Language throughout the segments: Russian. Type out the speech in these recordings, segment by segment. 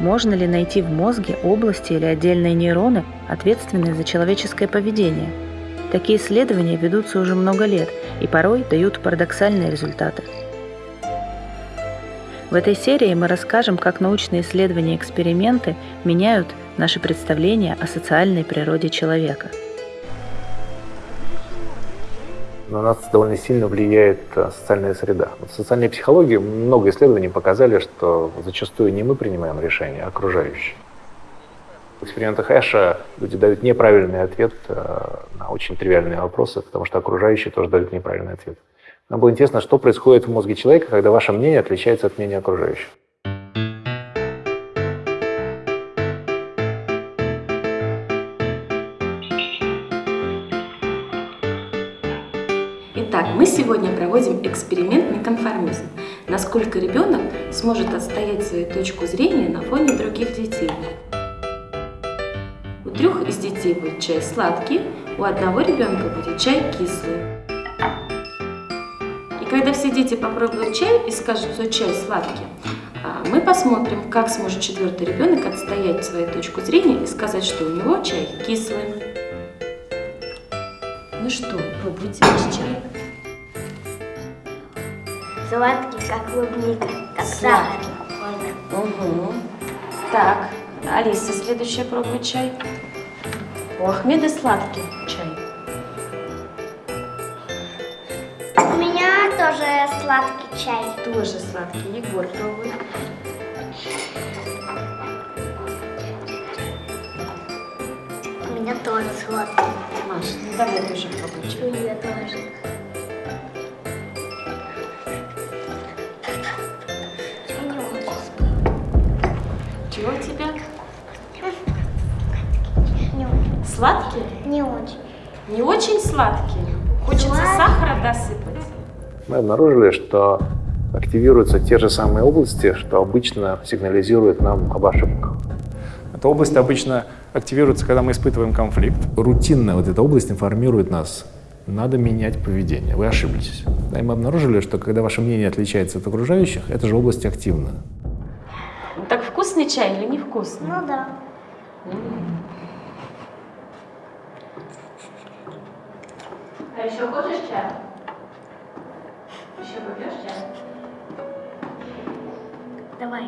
можно ли найти в мозге области или отдельные нейроны, ответственные за человеческое поведение. Такие исследования ведутся уже много лет и порой дают парадоксальные результаты. В этой серии мы расскажем, как научные исследования и эксперименты меняют наши представления о социальной природе человека. На нас довольно сильно влияет э, социальная среда. В социальной психологии много исследований показали, что зачастую не мы принимаем решения, а окружающие. В экспериментах Эша люди дают неправильный ответ э, на очень тривиальные вопросы, потому что окружающие тоже дают неправильный ответ. Нам было интересно, что происходит в мозге человека, когда ваше мнение отличается от мнения окружающих. Мы сегодня проводим эксперимент неконформизм. Насколько ребенок сможет отстоять свою точку зрения на фоне других детей. У трех из детей будет чай сладкий, у одного ребенка будет чай кислый. Когда все дети попробуют чай и скажут, что чай сладкий, а, мы посмотрим, как сможет четвертый ребенок отстоять свою точку зрения и сказать, что у него чай кислый. Ну что, пробуйте ваш чай. Сладкий, как клубника, как сахар. Угу. Так, Алиса, следующая пробует чай. У Ахмеда сладкий чай. У меня тоже сладкий чай. Тоже сладкий. Егор пробует. У меня тоже сладкий. Маша, ну давай тоже пробуй чай. У меня тоже. Очень. Сладкий? Не очень. Не очень сладкий? Хочется Сладкий. сахара досыпать? Мы обнаружили, что активируются те же самые области, что обычно сигнализируют нам об ошибках. Эта область обычно активируется, когда мы испытываем конфликт. Рутинная вот эта область информирует нас, надо менять поведение, вы ошиблись. Да, и мы обнаружили, что когда ваше мнение отличается от окружающих, эта же область активна. Так вкусный чай или невкусный? Ну да. А еще хочешь чай? Еще попьешь чай? Давай.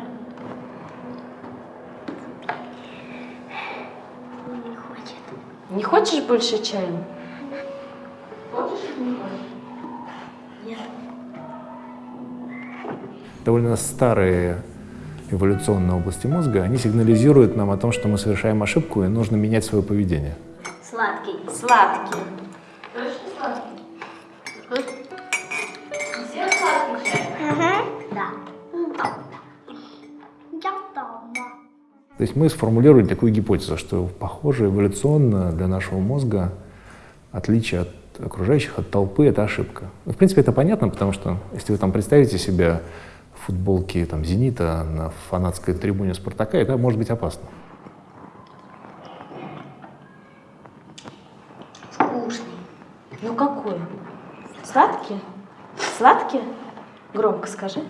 Не хочет. Не хочешь больше чая? Хочешь или не хочешь? Нет. Довольно старые эволюционные области мозга, они сигнализируют нам о том, что мы совершаем ошибку и нужно менять свое поведение. Сладкий. Сладкий. Точно сладкий? Всем сладкий чай? Да. Я дома. То есть мы сформулировали такую гипотезу, что, похоже, эволюционно для нашего мозга отличие от окружающих, от толпы — это ошибка. Ну, в принципе, это понятно, потому что если вы там представите себя в футболке там, «Зенита» на фанатской трибуне «Спартака», это может быть опасно. Вкусный. Ну какой? Сладкий? Сладкий? Громко скажи.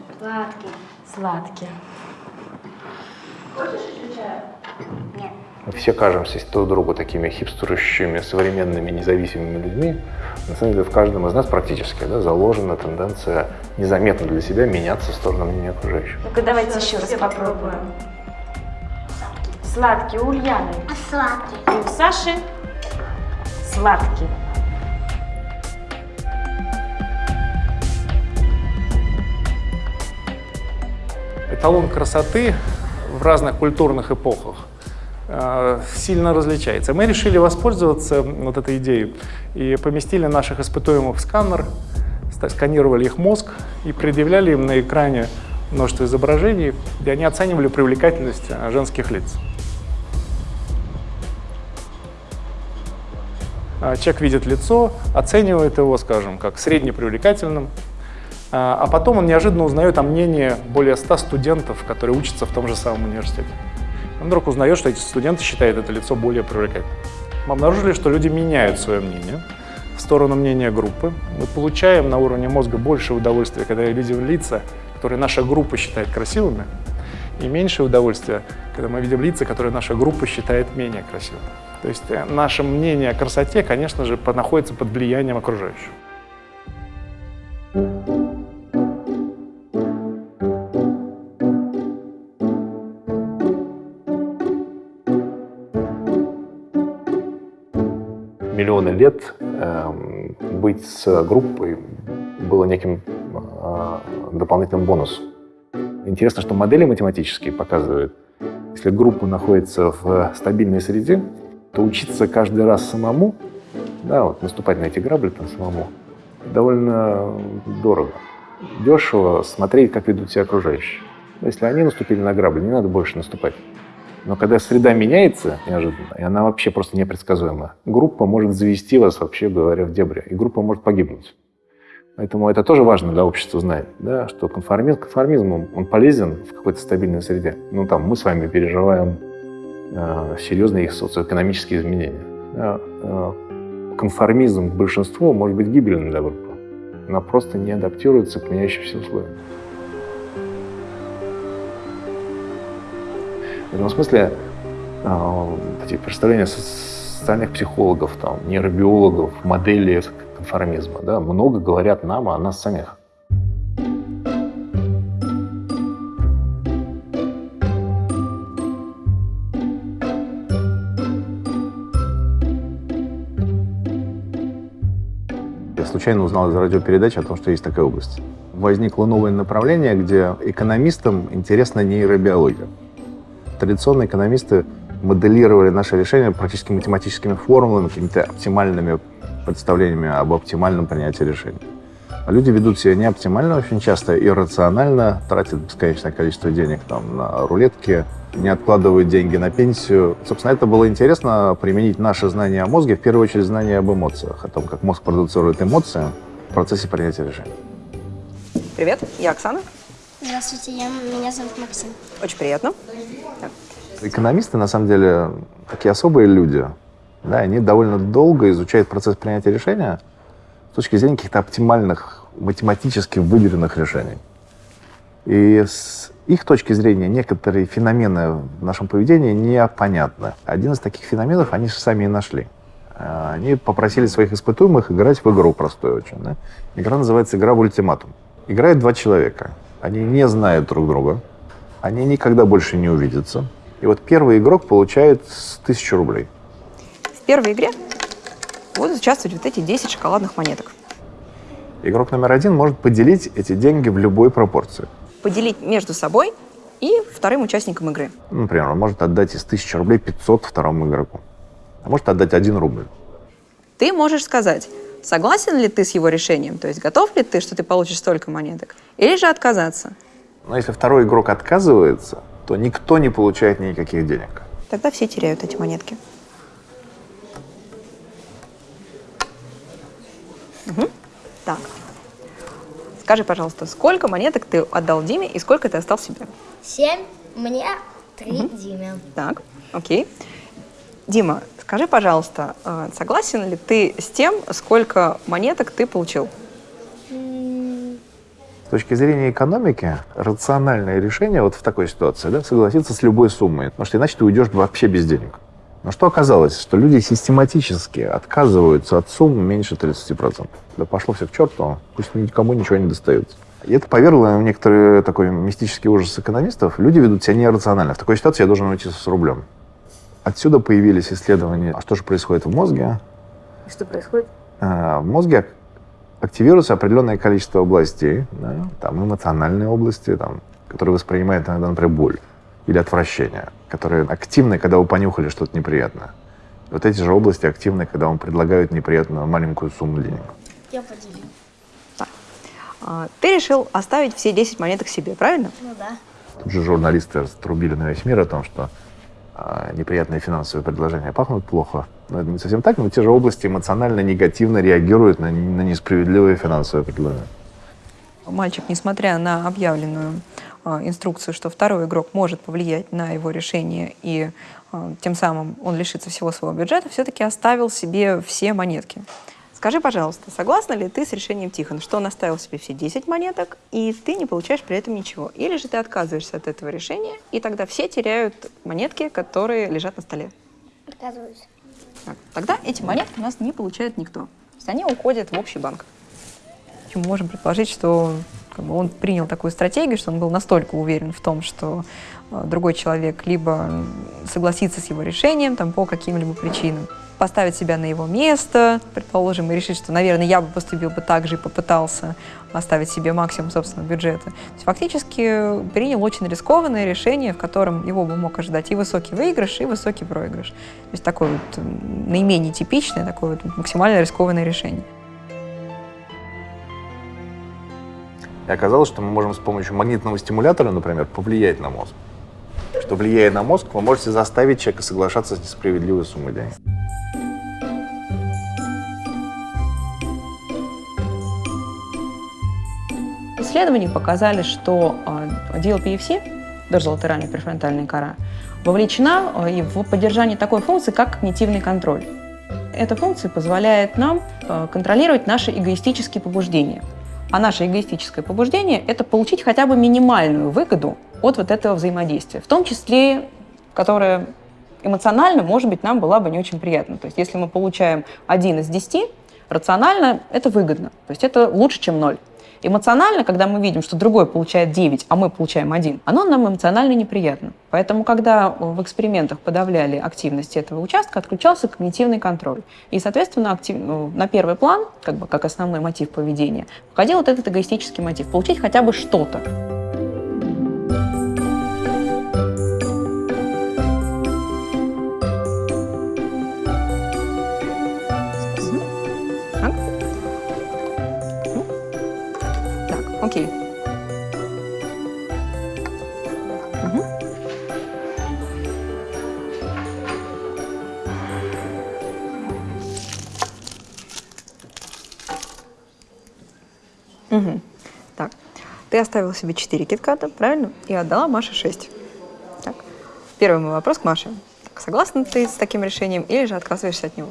Нет. Мы все кажемся друг другу такими хипстерущими, современными, независимыми людьми. На самом деле в каждом из нас практически да, заложена тенденция незаметно для себя меняться в сторону мнения окружающих. Ну-ка давайте еще раз попробуем. Сладкий у Ульяны. А сладкий. И у Саши сладкий. Эталон красоты в разных культурных эпохах э, сильно различается. Мы решили воспользоваться вот этой идеей и поместили наших испытуемых в сканер, сканировали их мозг и предъявляли им на экране множество изображений, где они оценивали привлекательность э, женских лиц. А, Человек видит лицо, оценивает его, скажем, как среднепривлекательным, а а потом он неожиданно узнает о мнении более 100 студентов, которые учатся в том же самом университете. Он вдруг узнает, что эти студенты считают это лицо более привлекательным. Мы обнаружили, что люди меняют свое мнение в сторону мнения группы. Мы получаем на уровне мозга больше удовольствия, когда видим лица, которые наша группа считает красивыми. И меньшее удовольствие, когда мы видим лица, которые наша группа считает менее красивыми. То есть э, наше мнение о красоте, конечно же, находится под влиянием окружающих. Миллионы лет э, быть с группой было неким э, дополнительным бонусом. Интересно, что модели математические показывают, если группа находится в стабильной среде, то учиться каждый раз самому, да, вот наступать на эти грабли там самому, довольно дорого. Дешево смотреть, как ведут себя окружающие. Если они наступили на грабли, не надо больше наступать. Но когда среда меняется неожиданно, и она вообще просто непредсказуема, группа может завести вас, вообще говоря, в дебри, и группа может погибнуть. Поэтому это тоже важно для общества знать, да, что конформизм, конформизм он, полезен в какой-то стабильной среде. Ну, там, мы с вами переживаем э, серьезные их социоэкономические изменения. Да, э, конформизм к большинству может быть гибельным для группы. Она просто не адаптируется к меняющимся условиям. В этом смысле э, эти представления социальных психологов, там, нейробиологов, модели конформизма, да, много говорят нам о нас самих. Я случайно узнал из радиопередачи о том, что есть такая область. Возникло новое направление, где экономистам интересна нейробиология. Традиционно экономисты моделировали наши решения практически математическими формулами, какими-то оптимальными представлениями об оптимальном принятии решений. А люди ведут себя не оптимально очень часто, иррационально, тратят бесконечное количество денег там, на рулетки, не откладывают деньги на пенсию. Собственно, это было интересно применить наши знания о мозге, в первую очередь знания об эмоциях, о том, как мозг продуцирует эмоции в процессе принятия решений. Привет, я Оксана. Здравствуйте, я, меня зовут Максим. Очень приятно. Экономисты, на самом деле, такие особые люди. Да, они довольно долго изучают процесс принятия решения с точки зрения каких-то оптимальных, математически выверенных решений. И с их точки зрения некоторые феномены в нашем поведении непонятны. Один из таких феноменов они же сами и нашли. А, они попросили своих испытуемых играть в игру простую очень. Да? Игра называется «Игра в ультиматум». Играют два человека. Они не знают друг друга. Они никогда больше не увидятся. И вот первый игрок получает тысячу рублей. В первой игре будут участвовать вот эти 10 шоколадных монеток. Игрок номер один может поделить эти деньги в любой пропорции. Поделить между собой и вторым участником игры. Например, он может отдать из 1000 рублей 500 второму игроку. А может отдать 1 рубль. Ты можешь сказать, согласен ли ты с его решением, то есть готов ли ты, что ты получишь столько монеток, или же отказаться. Но если второй игрок отказывается, то никто не получает никаких денег. Тогда все теряют эти монетки. Угу. Так. Скажи, пожалуйста, сколько монеток ты отдал Диме и сколько ты оставил себе? Семь, мне три Диме. Так, окей. Дима, скажи, пожалуйста, э, согласен ли ты с тем, сколько монеток ты получил? С точки зрения экономики, рациональное решение вот в такой ситуации, да, согласиться с любой суммой, потому что иначе ты уйдешь вообще без денег. Но что оказалось? Что люди систематически отказываются от сумм меньше 30%. Да пошло все к черту, пусть никому ничего не достается. И это повергло в некоторые такой мистический ужас экономистов. Люди ведут себя нерационально. В такой ситуации я должен уйти с рублем. Отсюда появились исследования, а что же происходит в мозге. И что происходит? А, в мозге активируется определенное количество областей, да, там эмоциональные области, там, которые воспринимают иногда, например, боль или отвращение, которые активны, когда вы понюхали что-то неприятное. Вот эти же области активны, когда вам предлагают неприятную маленькую сумму денег. Я поделю. А, Ты решил оставить все 10 монеток себе, правильно? Ну да. Тут же журналисты раструбили на весь мир о том, что неприятные финансовые предложения пахнут плохо. Но это не совсем так, но те же области эмоционально негативно реагируют на, на несправедливые финансовые предложения. Мальчик, несмотря на объявленную а, инструкцию, что второй игрок может повлиять на его решение и а, тем самым он лишится всего своего бюджета, все-таки оставил себе все монетки. Скажи, пожалуйста, согласна ли ты с решением Тихона, что он оставил себе все 10 монеток, и ты не получаешь при этом ничего? Или же ты отказываешься от этого решения, и тогда все теряют монетки, которые лежат на столе? Отказываюсь. Так, Тогда эти монетки у нас не получает никто. То есть они уходят в общий банк. Мы можем предположить, что как бы, он принял такую стратегию, что он был настолько уверен в том, что э, другой человек либо согласится с его решением там, по каким-либо причинам, поставить себя на его место, предположим, и решить, что, наверное, я бы поступил бы так же и попытался оставить себе максимум собственного бюджета. То есть фактически принял очень рискованное решение, в котором его бы мог ожидать и высокий выигрыш, и высокий проигрыш. То есть такое вот наименее типичное, такое вот максимально рискованное решение. И оказалось, что мы можем с помощью магнитного стимулятора, например, повлиять на мозг. Что влияя на мозг, вы можете заставить человека соглашаться с несправедливой суммой денег. Исследования показали, что э, DLPFC, дорзолатеральная префронтальная кора, вовлечена и в поддержание такой функции, как когнитивный контроль. Эта функция позволяет нам э, контролировать наши эгоистические побуждения. А наше эгоистическое побуждение – это получить хотя бы минимальную выгоду от вот этого взаимодействия, в том числе, которое эмоционально, может быть, нам была бы не очень приятна. То есть если мы получаем один из 10, рационально это выгодно. То есть это лучше, чем ноль. Эмоционально, когда мы видим, что другой получает 9, а мы получаем 1, оно нам эмоционально неприятно. Поэтому, когда в экспериментах подавляли активность этого участка, отключался когнитивный контроль. И, соответственно, актив- ну, на первый план, как бы как основной мотив поведения, входил вот этот эгоистический мотив – получить хотя бы что-то. Ты оставила себе 4 китката, правильно? И отдала Маше 6. Так. Первый мой вопрос к Маше. Так, согласна ты с таким решением или же отказываешься от него?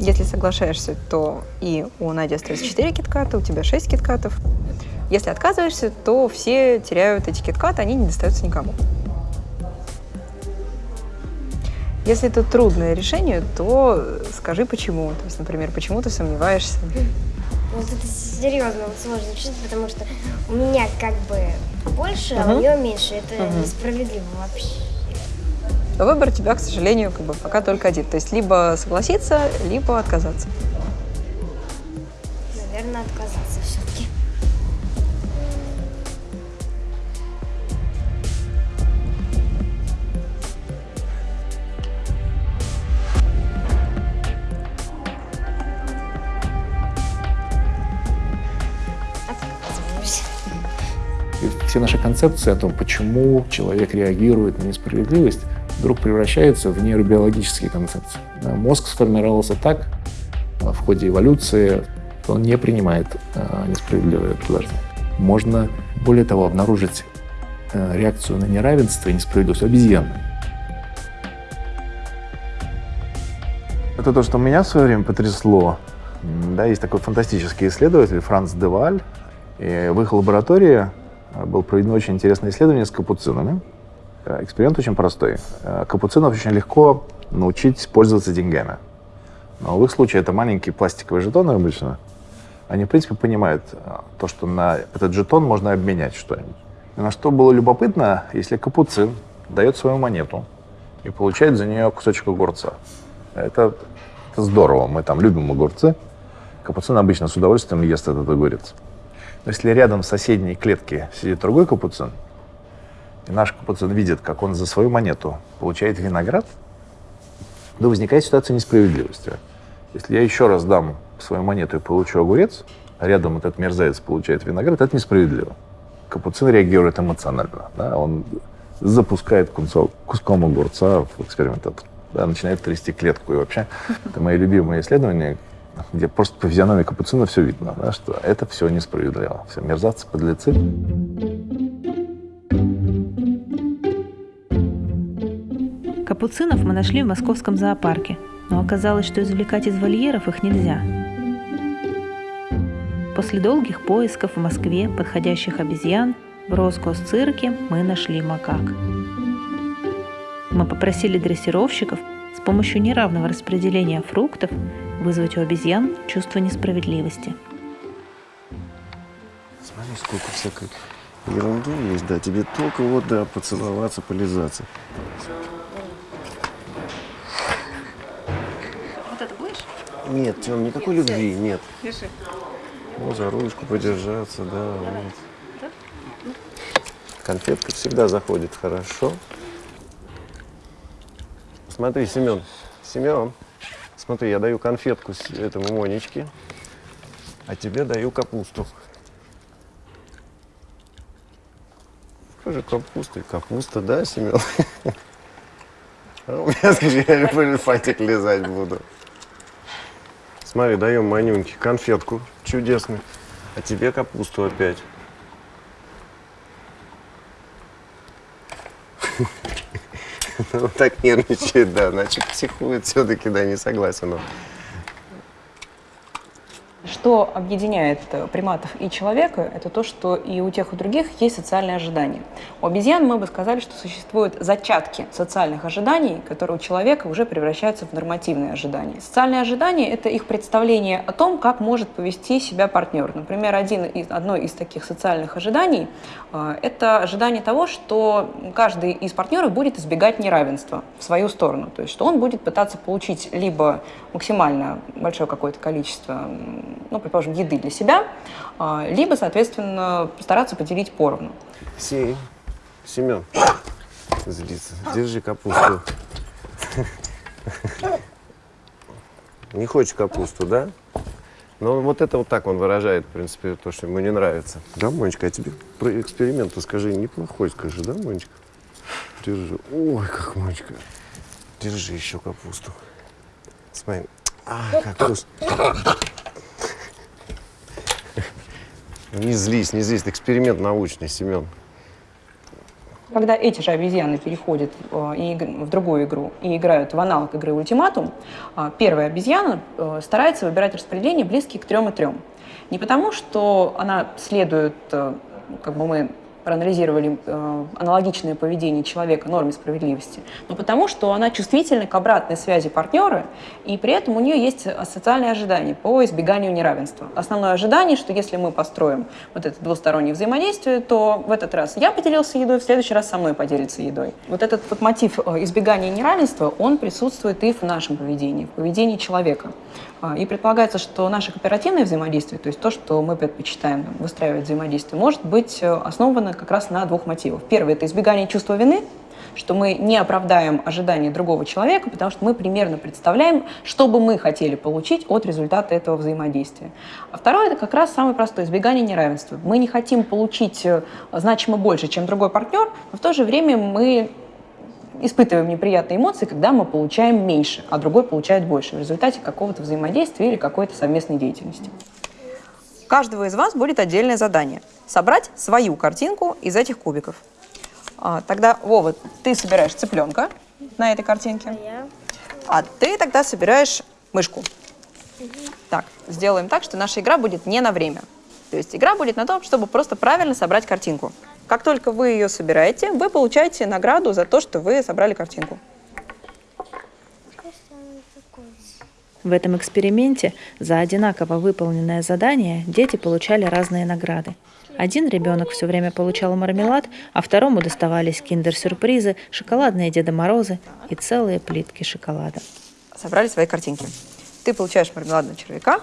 Если соглашаешься, то и у Нади остается 4 китката, у тебя 6 киткатов. Если отказываешься, то все теряют эти киткаты, они не достаются никому. Если это трудное решение, то скажи почему. То есть, например, почему ты сомневаешься. Вот это серьезно вот сложно чувство, потому что у меня как бы больше, а Мгм. у нее меньше. Это Мгм. несправедливо вообще. Выбор у тебя, к сожалению, как бы пока только один. То есть либо согласиться, либо отказаться. Все наши концепции о том, почему человек реагирует на несправедливость, вдруг превращаются в нейробиологические концепции. Мозг сформировался так а, в ходе эволюции, что он не принимает а, несправедливое предложение. Можно, более того, обнаружить а, реакцию на неравенство и несправедливость обезьян. Это то, что меня в свое время потрясло. Да, есть такой фантастический исследователь Франц Деваль. И в их лаборатории было проведено очень интересное исследование с капуцинами. Э, Эксперимент очень простой. Э, Капуцинов очень легко научить пользоваться деньгами. Но в их случае это маленькие пластиковые жетоны обычно. Они, в принципе, понимают э, то, что на этот жетон можно обменять что-нибудь. На что было любопытно, если капуцин дает свою монету и получает за нее кусочек огурца. Это, это здорово, мы там любим огурцы. Капуцин обычно с удовольствием ест этот огурец. Но если рядом в соседней клетке сидит другой капуцин, и наш капуцин видит, как он за свою монету получает виноград, то возникает ситуация несправедливости. Если я еще раз дам свою монету и получу огурец, а рядом этот мерзавец получает виноград, это несправедливо. Капуцин реагирует эмоционально. Да? Он запускает кусок, куском огурца в экспериментатор. Да, начинает трясти клетку. И вообще, это мои любимые исследования, где просто по физиономии капуцина все видно, да, что это все несправедливо. Все мерзаться подлецы. Капуцинов мы нашли в московском зоопарке, но оказалось, что извлекать из вольеров их нельзя. После долгих поисков в Москве подходящих обезьян в Роскосцирке мы нашли макак. Мы попросили дрессировщиков с помощью неравного распределения фруктов вызвать у обезьян чувство несправедливости. Смотри, сколько всякой ерунды есть, да, тебе только вот, да, поцеловаться, полизаться. Вот это будешь? Нет, Тем, никакой любви, нет. Держи. Ну, за ручку подержаться, да, вот. Конфетка всегда заходит хорошо. Смотри, Семен, Семен, смотри, я даю конфетку этому Монечке, а тебе даю капусту. Скажи, капуста и капуста, да, Семен? А у меня скорее фантик лизать буду. Смотри, даем Манюньке конфетку чудесную, а тебе капусту опять. Он так нервничает, да, значит психует все-таки, да, не согласен. Что объединяет э, приматов и человека, это то, что и у тех, и у других есть социальные ожидания. У обезьян мы бы сказали, что существуют зачатки социальных ожиданий, которые у человека уже превращаются в нормативные ожидания. Социальные ожидания — это их представление о том, как может повести себя партнер. Например, один из, одно из таких социальных ожиданий э, — это ожидание того, что каждый из партнеров будет избегать неравенства в свою сторону. То есть, что он будет пытаться получить либо максимально большое какое-то количество, ну, предположим, еды для себя, а, либо, соответственно, постараться поделить поровну. Си, Семен, злится, держи капусту. Не хочешь капусту, да? Но вот это вот так он выражает, в принципе, то, что ему не нравится. Да, Монечка, а тебе про эксперимент скажи, неплохой скажи, да, Монечка? Держи. Ой, как Монечка. Держи еще капусту. Смотри. А, как вкусно. Не злись, не злись, это эксперимент научный, Семен. Когда эти же обезьяны переходят э, в другую игру и играют в аналог игры «Ультиматум», э, первая обезьяна э, старается выбирать распределение близкие к трем и трем. Не потому, что она следует, э, как бы мы проанализировали э, аналогичное поведение человека норме справедливости, но потому, что она чувствительна к обратной связи партнера, и при этом у нее есть социальные ожидания по избеганию неравенства. Основное ожидание, что если мы построим вот это двустороннее взаимодействие, то в этот раз я поделился едой, в следующий раз со мной поделится едой. Вот этот вот мотив э, избегания неравенства, он присутствует и в нашем поведении, в поведении человека. А, И предполагается, что наше кооперативное взаимодействие, то есть то, что мы предпочитаем выстраивать взаимодействие, может быть э, основано как раз на двух мотивах. Первый – это избегание чувства вины, что мы не оправдаем ожидания другого человека, потому что мы примерно представляем, что бы мы хотели получить от результата этого взаимодействия. А второе – это как раз самое простое – избегание неравенства. Мы не хотим получить э, значимо больше, чем другой партнер, но в то же время мы испытываем неприятные эмоции, когда мы получаем меньше, а другой получает больше в результате какого-то взаимодействия или какой-то совместной деятельности. Каждого из вас будет отдельное задание – собрать свою картинку из этих кубиков. А, тогда, Вова, ты собираешь цыпленка на этой картинке, Я а ты тогда собираешь мышку. Так, сделаем так, что наша игра будет не на время. То есть игра будет на том, чтобы просто правильно собрать картинку. Как только вы ее собираете, вы получаете награду за то, что вы собрали картинку. В этом эксперименте за одинаково выполненное задание дети получали разные награды. Один ребенок все время получал мармелад, а второму доставались киндер-сюрпризы, шоколадные Деда Морозы и целые плитки шоколада. Собрали свои картинки. Ты получаешь мармеладного червяка,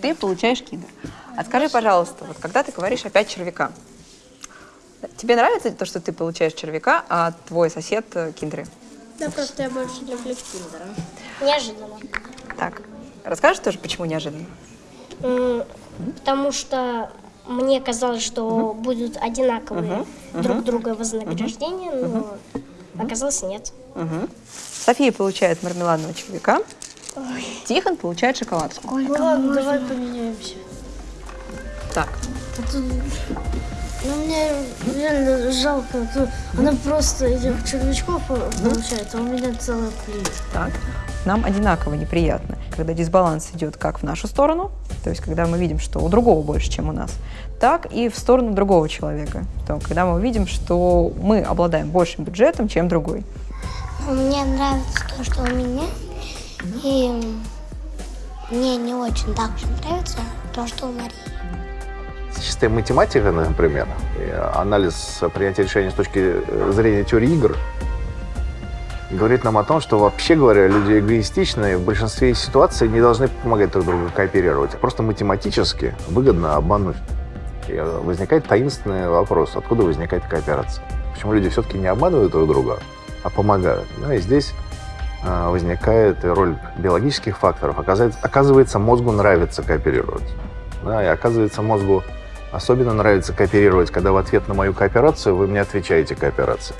ты получаешь киндер. А скажи, пожалуйста, вот когда ты говоришь опять червяка, тебе нравится то, что ты получаешь червяка, а твой сосед киндеры? Да, просто я больше люблю киндера. неожиданно. Так, расскажешь тоже, почему неожиданно? Потому что мне казалось, что будут одинаковые друг друга вознаграждения, но оказалось нет. София получает мармеладного червяка, Тихон получает шоколадку. Ладно, давай поменяемся. Так, Ну, мне реально жалко. Она просто этих червячков получает, а у меня целая плит. Так. Нам одинаково неприятно, когда дисбаланс идет как в нашу сторону, то есть когда мы видим, что у другого больше, чем у нас, так и в сторону другого человека. То, когда мы видим, что мы обладаем большим бюджетом, чем другой. Мне нравится то, что у меня. И мне не очень так же нравится то, что у Марии. Чистая математика, например, анализ принятия решений с точки зрения теории игр говорит нам о том, что вообще говоря, люди эгоистичные в большинстве ситуаций не должны помогать друг другу кооперировать. Просто математически выгодно обмануть. И возникает таинственный вопрос, откуда возникает кооперация. Почему люди все-таки не обманывают друг друга, а помогают. Ну и здесь э, возникает роль биологических факторов. Оказывается, оказывается, мозгу нравится кооперировать. Да, и оказывается, мозгу особенно нравится кооперировать, когда в ответ на мою кооперацию вы мне отвечаете кооперацией.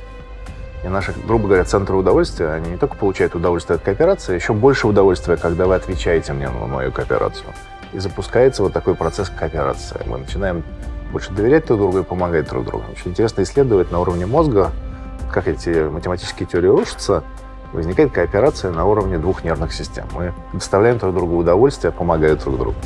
И наши, грубо говоря, центры удовольствия, они не только получают удовольствие от кооперации, а еще больше удовольствия, когда вы отвечаете мне на мою кооперацию. И запускается вот такой процесс кооперации. Мы начинаем больше доверять друг другу и помогать друг другу. Очень интересно исследовать на уровне мозга, как эти математические теории рушатся, возникает кооперация на уровне двух нервных систем. Мы доставляем друг другу удовольствие, помогая друг другу.